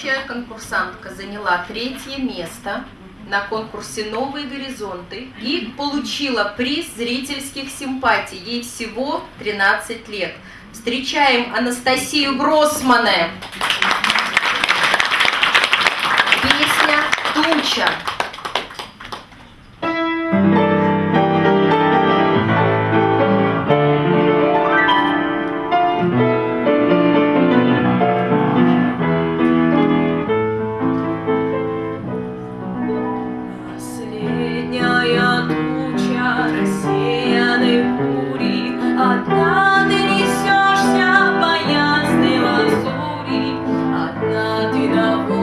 Следующая конкурсантка заняла третье место на конкурсе «Новые горизонты» и получила приз зрительских симпатий. Ей всего 13 лет. Встречаем Анастасию Гроссмане. Песня «Туча». Одна ты на воле.